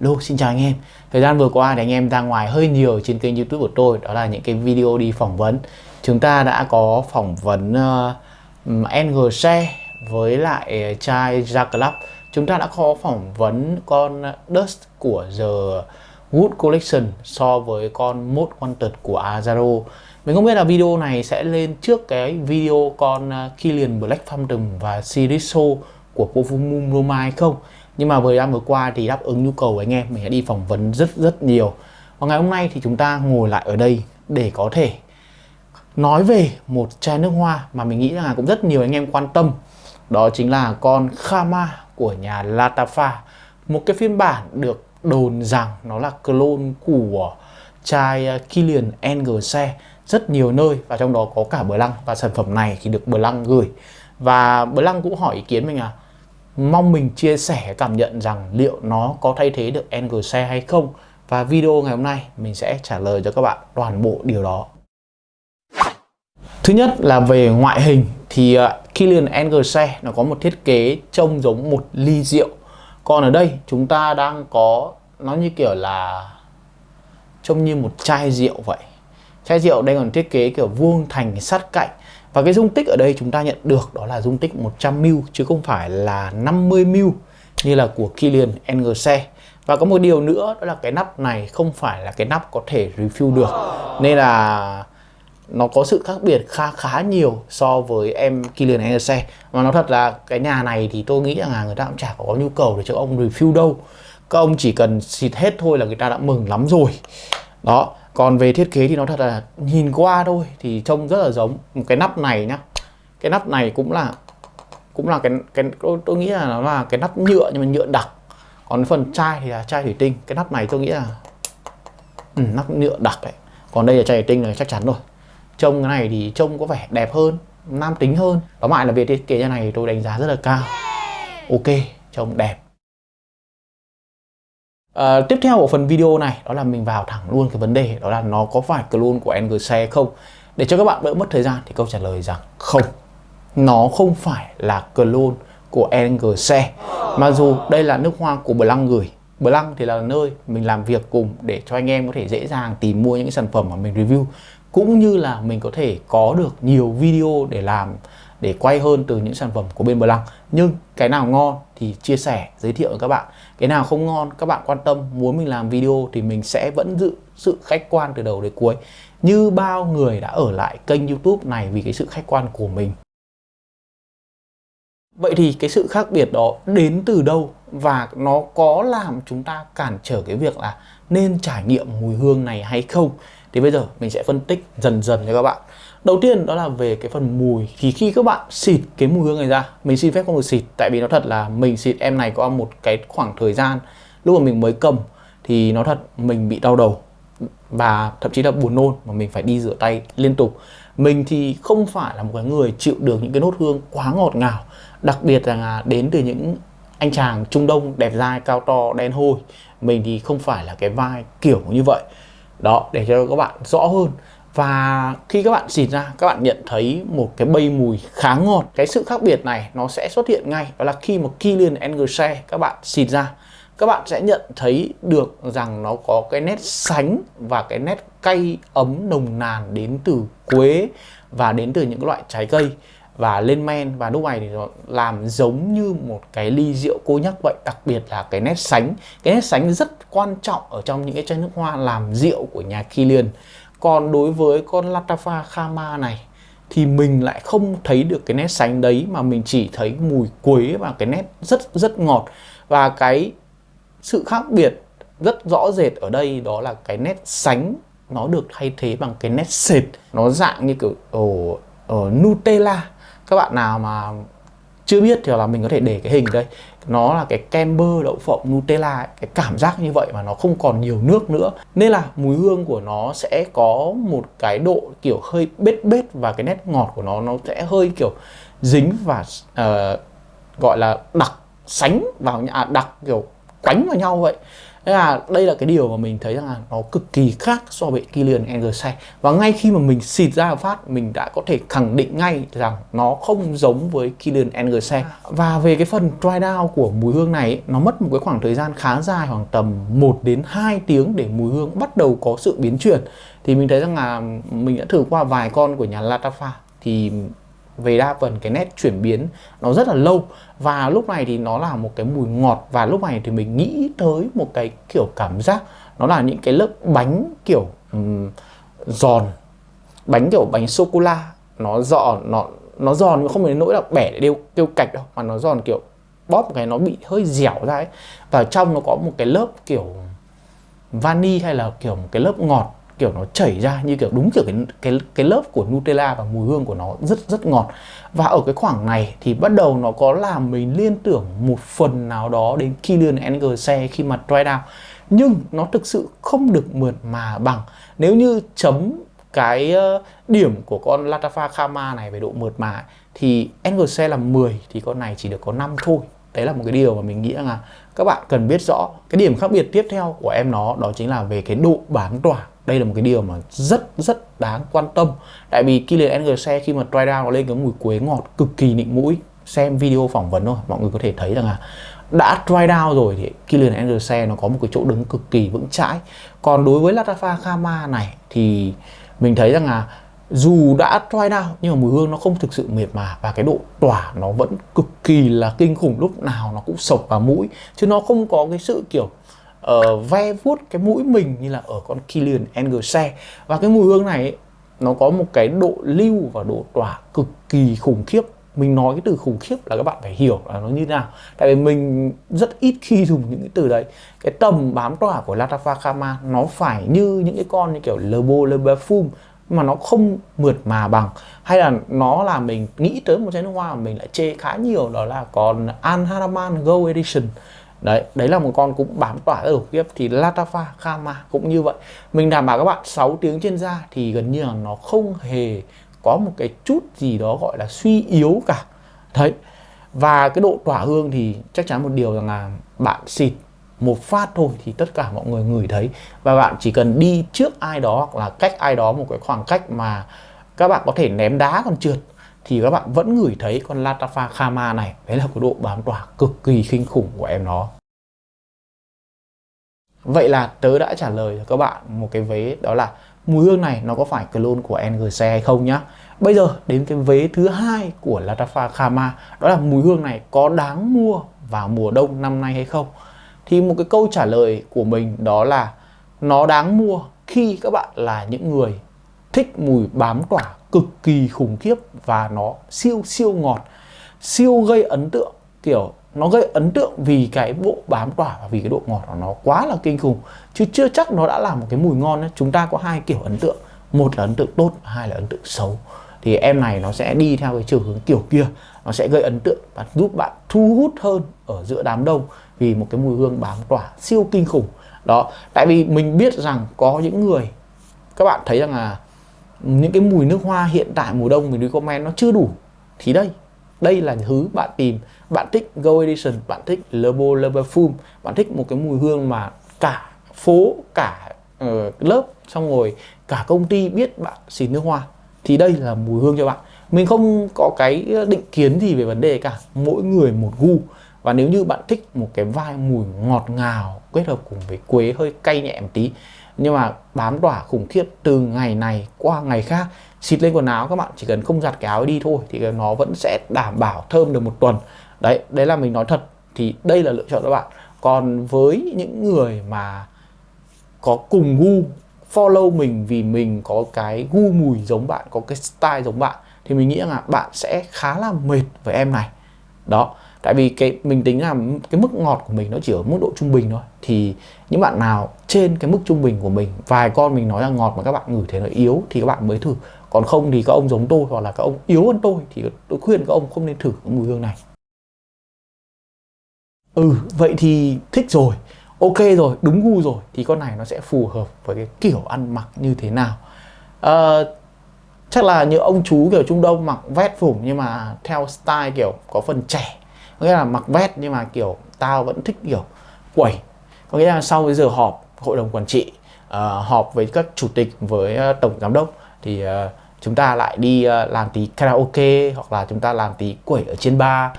Lô, xin chào anh em. Thời gian vừa qua thì anh em ra ngoài hơi nhiều trên kênh youtube của tôi Đó là những cái video đi phỏng vấn. Chúng ta đã có phỏng vấn ờ, uh, NG Share với lại ờ, trai Jack Club. Chúng ta đã có phỏng vấn con Dust của The Wood Collection so với con Mode Wanted của Azaro. Mình không biết là video này sẽ lên trước cái video con ờ, Killian Black Phantom và Siriso của Perfumum Roma hay không? Nhưng mà thời năm vừa qua thì đáp ứng nhu cầu của anh em, mình đã đi phỏng vấn rất rất nhiều. Và ngày hôm nay thì chúng ta ngồi lại ở đây để có thể nói về một chai nước hoa mà mình nghĩ là cũng rất nhiều anh em quan tâm. Đó chính là con Khama của nhà Latafa, một cái phiên bản được đồn rằng nó là clone của chai à, Kilian Engelse rất nhiều nơi và trong đó có cả Bờ Lăng. Và sản phẩm này thì được Bờ Lăng gửi. Và Bờ Lăng cũng hỏi ý kiến mình à mong mình chia sẻ cảm nhận rằng liệu nó có thay thế được NGC hay không? Và video ngày hôm nay mình sẽ trả lời cho các bạn toàn bộ điều đó. Thứ nhất là về ngoại hình, thì à, Killian Kilian NGC nó có một thiết kế trông giống một ly rượu. Còn ở đây chúng ta đang có, nó như kiểu là trông như một chai rượu vậy. Chai rượu đây còn thiết kế kiểu vuông thành sát cạnh và cái dung tích ở đây chúng ta nhận được đó là dung tích 100ml chứ không phải là 50ml như là của Kilian NGC. Và có một điều nữa đó là cái nắp này không phải là cái nắp có thể refill được. Nên là nó có sự khác biệt khá khá nhiều so với em Kilian NGC. Mà nó thật là cái nhà này thì tôi nghĩ rằng là người ta cũng chả có nhu cầu để cho ông refill đâu. Các ông chỉ cần xịt hết thôi là người ta đã mừng lắm rồi. Đó, còn về thiết kế thì nó thật là nhìn qua thôi thì trông rất là giống. Một cái nắp này nhá cái nắp này cũng là cũng là cái cái tôi, tôi nghĩ là nó là cái nắp nhựa nhưng mà nhựa đặc. Còn phần chai thì là chai thủy tinh. Cái nắp này tôi nghĩ là ừ, nắp nhựa đặc đấy. Còn đây là chai thủy tinh là chắc chắn rồi. Trông cái này thì trông có vẻ đẹp hơn nam tính hơn. Đó lại là về thiết kế như này tôi đánh giá rất là cao. Ok trông đẹp. À, tiếp theo của phần video này đó là mình vào thẳng luôn cái vấn đề đó là nó có phải clone của NGC không? Để cho các bạn đỡ mất thời gian thì câu trả lời rằng không. Nó không phải là clone của NGC mặc dù đây là nước hoa của Blanc gửi. Blanc thì là nơi mình làm việc cùng để cho anh em có thể dễ dàng tìm mua những cái sản phẩm mà mình review. Cũng như là mình có thể có được nhiều video để làm để quay hơn từ những sản phẩm của bên Blanc nhưng cái nào ngon thì chia sẻ, giới thiệu với các bạn. Cái nào không ngon, các bạn quan tâm, muốn mình làm video thì mình sẽ vẫn giữ sự khách quan từ đầu đến cuối. Như bao người đã ở lại kênh youtube này vì cái sự khách quan của mình. Vậy thì cái sự khác biệt đó đến từ đâu? Và nó có làm chúng ta cản trở cái việc là nên trải nghiệm mùi hương này hay không? Thì bây giờ mình sẽ phân tích dần dần cho các bạn. Đầu tiên đó là về cái phần mùi. Thì khi các bạn xịt cái mùi hương này ra Mình xin phép không được xịt Tại vì nó thật là mình xịt em này có một cái khoảng thời gian Lúc mà mình mới cầm Thì nó thật mình bị đau đầu Và thậm chí là buồn nôn Mà mình phải đi rửa tay liên tục. Mình thì không phải là một cái người chịu được những cái nốt hương quá ngọt ngào Đặc biệt là đến từ những anh chàng Trung Đông đẹp dai, cao to, đen hôi. Mình thì không phải là cái vai kiểu như vậy. Đó, để cho các bạn rõ hơn và khi các bạn xịt ra, các bạn nhận thấy một cái bay mùi khá ngọt. Cái sự khác biệt này nó sẽ xuất hiện ngay. Đó là khi mà Kilian Engerse các bạn xịt ra, các bạn sẽ nhận thấy được rằng nó có cái nét sánh và cái nét cay ấm nồng nàn đến từ quế và đến từ những loại trái cây. Và lên men, và lúc này thì nó làm giống như một cái ly rượu cô nhắc vậy. Đặc biệt là cái nét sánh. Cái nét sánh rất quan trọng ở trong những cái chai nước hoa làm rượu của nhà Kilian còn đối với con Latafa Khama này thì mình lại không thấy được cái nét sánh đấy mà mình chỉ thấy mùi quế và cái nét rất rất ngọt. Và cái sự khác biệt rất rõ rệt ở đây đó là cái nét sánh nó được thay thế bằng cái nét sệt. Nó dạng như kiểu ở, ở ờ, Nutella. Các bạn nào mà chưa biết thì là mình có thể để cái hình đây nó là cái kem bơ đậu phộng Nutella ấy. cái cảm giác như vậy mà nó không còn nhiều nước nữa nên là mùi hương của nó sẽ có một cái độ kiểu hơi bết bết và cái nét ngọt của nó nó sẽ hơi kiểu dính và uh, gọi là đặc sánh vào nhà à, đặc kiểu quánh vào nhau vậy Thế là đây là cái điều mà mình thấy rằng là nó cực kỳ khác so với Kylian Anderson và ngay khi mà mình xịt ra phát, mình đã có thể khẳng định ngay rằng nó không giống với Kylian Anderson và về cái phần dry down của mùi hương này, nó mất một cái khoảng thời gian khá dài, khoảng tầm 1 đến 2 tiếng để mùi hương bắt đầu có sự biến chuyển. Thì mình thấy rằng là mình đã thử qua vài con của nhà Latafa, thì về đa phần cái nét chuyển biến nó rất là lâu. Và lúc này thì nó là một cái mùi ngọt. Và lúc này thì mình nghĩ tới một cái kiểu cảm giác nó là những cái lớp bánh kiểu um, giòn. Bánh kiểu bánh sô cô la nó giòn nó nó giòn nhưng không đến nỗi là bẻ để đều kêu cạch đâu mà nó giòn kiểu bóp một cái nó bị hơi dẻo ra ấy. Và trong nó có một cái lớp kiểu vani hay là kiểu một cái lớp ngọt kiểu nó chảy ra như kiểu đúng kiểu cái cái cái lớp của Nutella và mùi hương của nó rất rất ngọt. Và ở cái khoảng này thì bắt đầu nó có làm mình liên tưởng một phần nào đó đến Kylian Anderson khi mà dry down. Nhưng nó thực sự không được mượt mà bằng. Nếu như chấm cái ờ, điểm của con Latafa Kama này về độ mượt mà, thì Anderson là 10 thì con này chỉ được có 5 thôi. Đấy là một cái điều mà mình nghĩ là các bạn cần biết rõ. Cái điểm khác biệt tiếp theo của em nó, đó chính là về cái độ bán tỏa đây là một cái điều mà rất rất đáng quan tâm. Tại vì Kylian Anderson khi mà try down nó lên cái mùi quế ngọt cực kỳ nịnh mũi. Xem video phỏng vấn thôi, mọi người có thể thấy rằng là đã try down rồi thì Kylian Anderson nó có một cái chỗ đứng cực kỳ vững chãi. Còn đối với Latafa Kama này thì mình thấy rằng là dù đã try down nhưng mà mùi hương nó không thực sự mệt mà và cái độ tỏa nó vẫn cực kỳ là kinh khủng. Lúc nào nó cũng sộc vào mũi chứ nó không có cái sự kiểu uh, ve vuốt cái mũi mình như là ở con Killian Anderson và cái mùi hương này ấy, nó có một cái độ lưu và độ tỏa cực kỳ khủng khiếp. Mình nói cái từ khủng khiếp là các bạn phải hiểu là nó như thế nào. Tại vì mình rất ít khi dùng những cái từ đấy. Cái tầm bám tỏa của Latafa Kama nó phải như những cái con như kiểu Lebo Parfum mà nó không mượt mà bằng. Hay là nó là mình nghĩ tới một chai nước hoa mà mình lại chê khá nhiều đó là còn An Haraman Edition đấy đấy là một con cũng bám tỏa rất khủng khiếp. Thì Latafa Kama cũng như vậy. Mình đảm bảo các bạn 6 tiếng trên da thì gần như là nó không hề có một cái chút gì đó gọi là suy yếu cả. Đấy, và cái độ tỏa hương thì chắc chắn một điều rằng là bạn xịt một phát thôi thì tất cả mọi người ngửi thấy. Và bạn chỉ cần đi trước ai đó hoặc là cách ai đó, một cái khoảng cách mà các bạn có thể ném đá còn trượt thì các bạn vẫn ngửi thấy con Latafa Kama này. Đấy là cái độ bám tỏa cực kỳ kinh khủng của em nó. Vậy là tớ đã trả lời cho các bạn một cái vế, đó là mùi hương này nó có phải clone của NGC hay không nhá. Bây giờ đến cái vế thứ hai của Latafa Kama đó là mùi hương này có đáng mua vào mùa đông năm nay hay không? Thì một cái câu trả lời của mình đó là nó đáng mua khi các bạn là những người thích mùi bám tỏa cực kỳ khủng khiếp và nó siêu siêu ngọt, siêu gây ấn tượng, kiểu, nó gây ấn tượng vì cái bộ bám tỏa và vì cái độ ngọt của nó quá là kinh khủng. Chứ chưa chắc nó đã là một cái mùi ngon ấy. chúng ta có hai kiểu ấn tượng. Một là ấn tượng tốt hai là ấn tượng xấu. Thì em này nó sẽ đi theo cái chiều hướng kiểu kia. Nó sẽ gây ấn tượng và giúp bạn thu hút hơn ở giữa đám đông vì một cái mùi hương bám tỏa siêu kinh khủng. Đó, tại vì mình biết rằng có những người, các bạn thấy rằng là những cái mùi nước hoa hiện tại mùa đông mình đi comment nó chưa đủ thì đây đây là thứ bạn tìm. Bạn thích Go Edition bạn thích Lebo perfume bạn thích một cái mùi hương mà cả phố cả uh, lớp xong rồi cả công ty biết bạn xịt nước hoa thì đây là mùi hương cho bạn. Mình không có cái định kiến gì về vấn đề cả mỗi người một gu. Và nếu như bạn thích một cái vai mùi ngọt ngào kết hợp cùng với quế hơi cay nhẹ một tí nhưng mà bám tỏa khủng khiếp từ ngày này qua ngày khác, xịt lên quần áo các bạn, chỉ cần không giặt cái áo đi thôi thì nó vẫn sẽ đảm bảo thơm được một tuần. Đấy đấy là mình nói thật. Thì đây là lựa chọn các bạn. Còn với những người mà có cùng gu, follow mình vì mình có cái gu mùi giống bạn, có cái style giống bạn, thì mình nghĩ là bạn sẽ khá là mệt với em này. Đó tại vì cái mình tính là cái mức ngọt của mình nó chỉ ở mức độ trung bình thôi. Thì những bạn nào trên cái mức trung bình của mình vài con mình nói là ngọt mà các bạn ngửi thấy nó yếu thì các bạn mới thử. Còn không thì các ông giống tôi hoặc là các ông yếu hơn tôi thì tôi khuyên các ông không nên thử cái mùi hương này. Ừ vậy thì thích rồi. Ok rồi đúng gu rồi. Thì con này nó sẽ phù hợp với cái kiểu ăn mặc như thế nào. À, chắc là như ông chú kiểu trung đông mặc vest phủng nhưng mà theo style kiểu có phần trẻ có nghĩa là mặc vest nhưng mà kiểu tao vẫn thích kiểu quẩy. Có nghĩa là sau cái giờ họp hội đồng quản trị uh, họp với các chủ tịch với uh, tổng giám đốc thì uh, chúng ta lại đi uh, làm tí karaoke hoặc là chúng ta làm tí quẩy ở trên bar.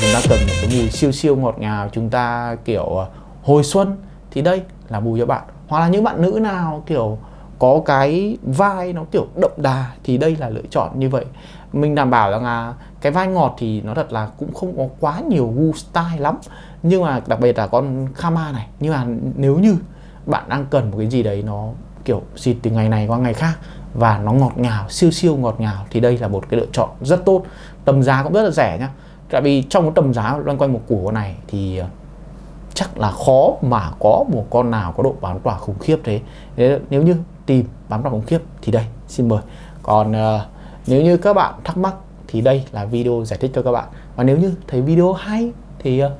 Chúng ta cần một cái mùi siêu siêu ngọt ngào chúng ta kiểu hồi xuân thì đây là mùi cho bạn. Hoặc là những bạn nữ nào kiểu có cái vai nó kiểu đậm đà thì đây là lựa chọn như vậy. Mình đảm bảo rằng là cái vai ngọt thì nó thật là cũng không có quá nhiều gu style lắm. Nhưng mà đặc biệt là con Kama này, nhưng mà nếu như bạn đang cần một cái gì đấy nó kiểu xịt từ ngày này qua ngày khác và nó ngọt ngào, siêu siêu ngọt ngào thì đây là một cái lựa chọn rất tốt. Tầm giá cũng rất là rẻ nhá. Tại vì trong cái tầm giá loanh quanh một củ này thì chắc là khó mà có một con nào có độ bán tỏa khủng khiếp thế. Nếu như tìm bán tỏa khủng khiếp thì đây xin mời. Còn uh, nếu như các bạn thắc mắc thì đây là video giải thích cho các bạn. Và nếu như thấy video hay thì uh,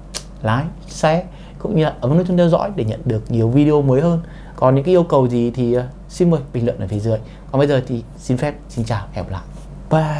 like share cũng như là ấn nút chuông theo dõi để nhận được nhiều video mới hơn. Còn những cái yêu cầu gì thì uh, xin mời bình luận ở phía dưới. Còn bây giờ thì xin phép xin chào hẹn gặp lại. Bye!